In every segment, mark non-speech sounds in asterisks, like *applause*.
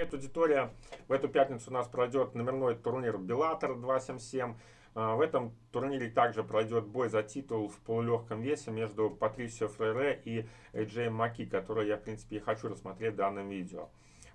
Привет, аудитория! В эту пятницу у нас пройдет номерной турнир Беллатор 277. А, в этом турнире также пройдет бой за титул в полулегком весе между Патрисио Фрейре и Эйджеем Маки, который я, в принципе, и хочу рассмотреть в данном видео.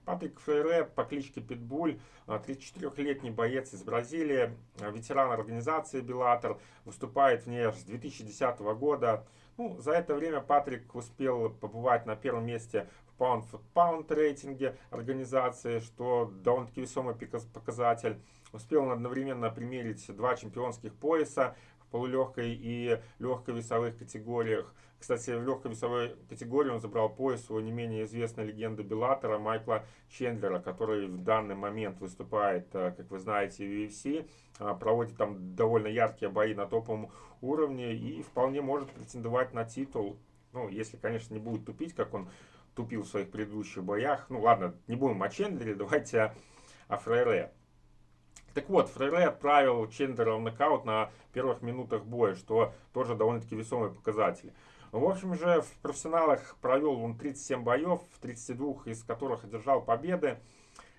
Патрик Фрейре по кличке Питбуль, 34-летний а, боец из Бразилии, а, ветеран организации Беллатор, выступает в ней с 2010 года. Ну, за это время Патрик успел побывать на первом месте pound for pound рейтинге организации, что довольно-таки весомый показатель. Успел он одновременно примерить два чемпионских пояса в полулегкой и легкой весовых категориях. Кстати, в легкой весовой категории он забрал пояс у не менее известной легенды Беллатора Майкла Чендлера, который в данный момент выступает, э, как вы знаете, в UFC, э, проводит там довольно яркие бои на топовом уровне и вполне может претендовать на титул. Ну, если, конечно, не будет тупить, как он тупил в своих предыдущих боях. Ну ладно, не будем о Чендлере, *laughs* давайте о, Фрейре. Так вот, Фрейре отправил Чендлера в нокаут на первых минутах боя, что тоже довольно-таки весомый показатель. В общем же, в профессионалах провел он 37 боев, в 32 из которых одержал победы.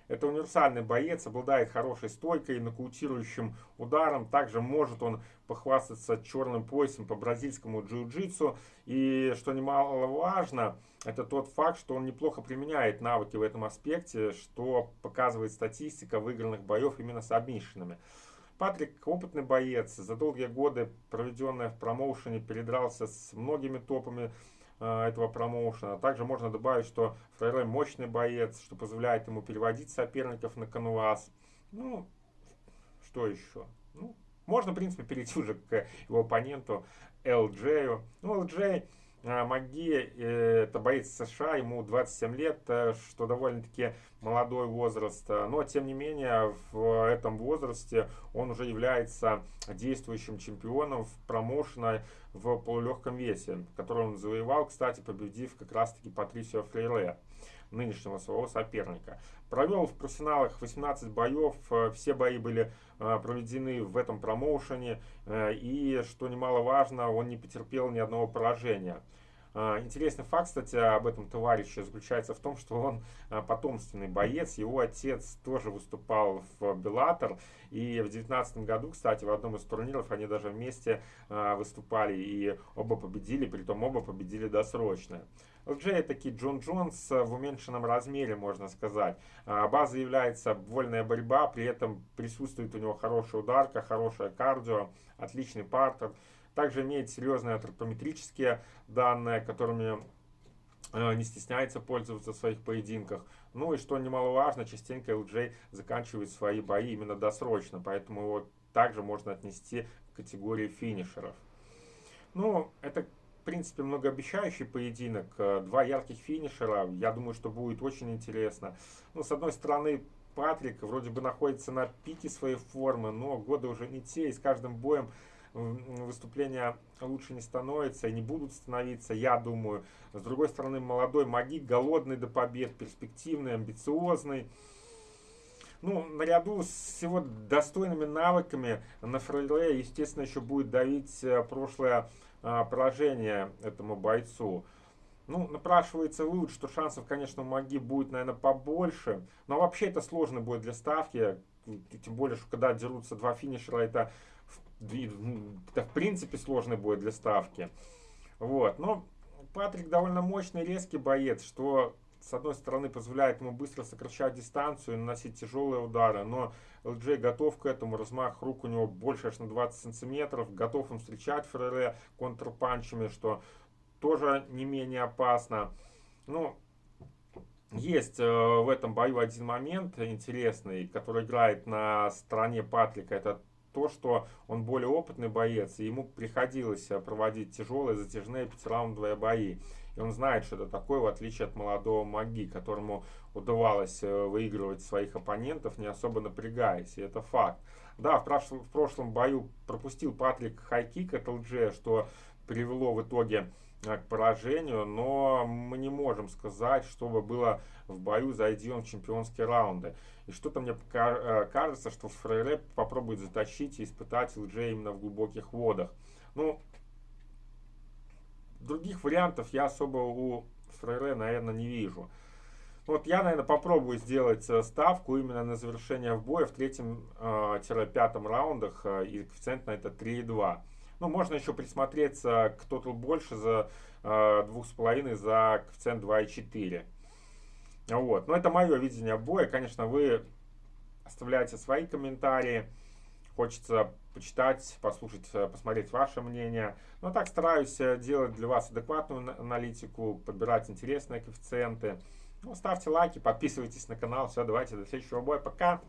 Это универсальный боец, обладает хорошей стойкой, нокаутирующим ударом. Также может он похвастаться черным поясом по бразильскому джиу-джитсу. И что немаловажно, это тот факт, что он неплохо применяет навыки в этом аспекте, что показывает статистика выигранных боев именно с обмишенными. Патрик опытный боец, за долгие годы, проведенные в промоушене, передрался с многими топами этого промоушена. Также можно добавить, что Фрейре мощный боец, что позволяет ему переводить соперников на канвас. Ну, что еще? Ну, можно, в принципе, перейти *laughs* уже к его оппоненту LJ. Ну, LJ а, Маги э, это боец США, ему 27 лет, э, что довольно-таки молодой возраст. Но, тем не менее, в этом возрасте он уже является действующим чемпионом в промоушена в полулегком весе, который он завоевал, кстати, победив как раз-таки Патрисио Фрейре нынешнего своего соперника. Провел в профессионалах 18 боев, э, все бои были проведены в этом промоушене, и, что немаловажно, он не потерпел ни одного поражения. А, интересный факт, кстати, об этом товарище заключается в том, что он а, потомственный боец. Его отец тоже выступал в Беллатор. И в 2019 году, кстати, в одном из турниров они даже вместе а, выступали и оба победили, притом оба победили досрочно. LJ таки Джон Джонс в уменьшенном размере, можно сказать. База является вольная борьба, при этом присутствует у него хорошая ударка, хорошая кардио, отличный партер. Также имеет серьезные антропометрические данные, которыми э, не стесняется пользоваться в своих поединках. Ну и что немаловажно, частенько LJ заканчивает свои бои именно досрочно, поэтому его также можно отнести к категории финишеров. Ну, это, в принципе, многообещающий поединок. Э, два ярких финишера, я думаю, что будет очень интересно. Ну, с одной стороны, Патрик вроде бы находится на пике своей формы, но годы уже не те, и с каждым боем выступления лучше не становятся и не будут становиться, я думаю. С другой стороны, молодой Маги, голодный до побед, перспективный, амбициозный. Ну, наряду с его достойными навыками на Фрейре, естественно, еще будет давить э, прошлое а, поражение этому бойцу. Ну, напрашивается вывод, что шансов, конечно, у Маги будет, наверное, побольше. Но вообще это сложно будет для ставки. Тем более, что когда дерутся два финишера, это это в принципе сложный бой для ставки. Вот. Но Патрик довольно мощный, резкий боец, что с одной стороны позволяет ему быстро сокращать дистанцию и наносить тяжелые удары, но LJ готов к этому, размах рук у него больше аж на 20 сантиметров, готов им встречать Феррере контрпанчами, что тоже не менее опасно. Ну, есть э, в этом бою один момент интересный, который играет на стороне Патрика, это то, что он более опытный боец, и ему приходилось э, проводить тяжелые затяжные пятираундовые бои. И он знает, что это такое, в отличие от молодого Маги, которому удавалось э, выигрывать своих оппонентов, не особо напрягаясь. И это факт. Да, в прошлом, в прошлом бою пропустил Патрик хайкик от ЛДЖ, что привело в итоге к поражению, но мы не можем сказать, чтобы было в бою, зайди он в чемпионские раунды. И что-то мне э, кажется, что Фрейре попробует затащить и испытать ЛДЖ именно в глубоких водах. Ну, других вариантов я особо у Фрейре, наверное, не вижу. Вот я, наверное, попробую сделать э, ставку именно на завершение в бое в третьем-пятом раундах, и коэффициент на это 3,2. Ну, можно еще присмотреться, кто тут больше за двух с половиной за коэффициент 2,4. Вот. Но это мое видение боя. Конечно, вы оставляйте свои комментарии. Хочется почитать, послушать, э, посмотреть ваше мнение. Но так стараюсь э, делать для вас адекватную аналитику, подбирать интересные коэффициенты. Ну, ставьте лайки, подписывайтесь на канал. Все, давайте до следующего боя. Пока!